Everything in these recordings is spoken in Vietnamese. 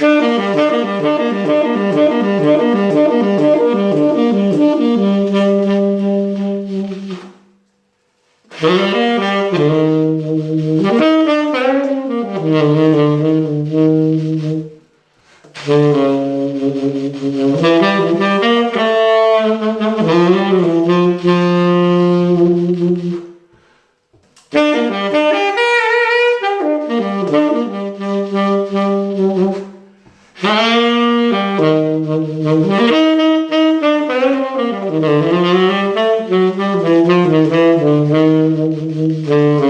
Mm-hmm. Thank you.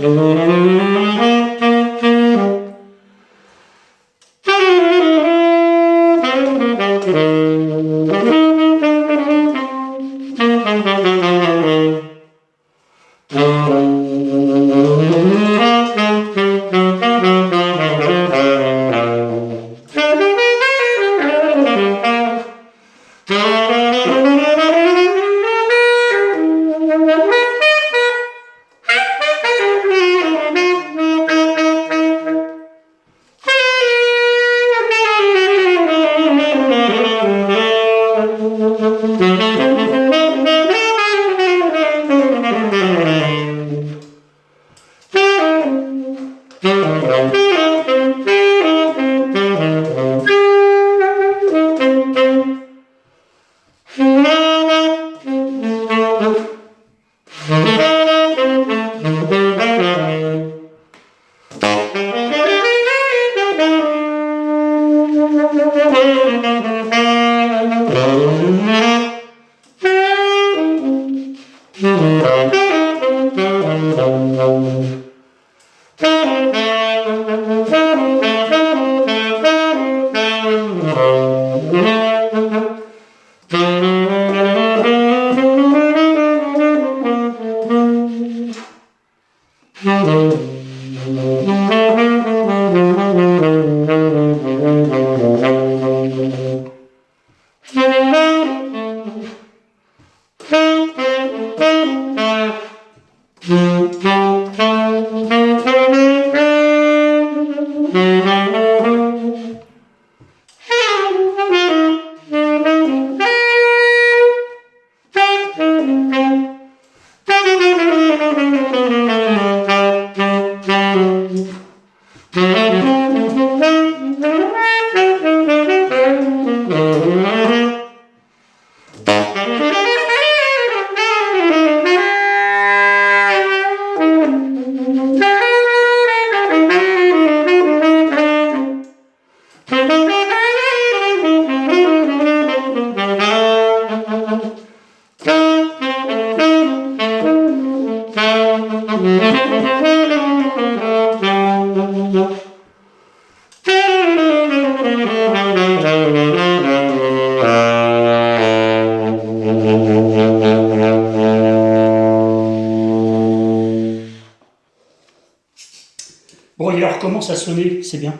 Thank you. Mm-hmm. Commence à sonner, c'est bien.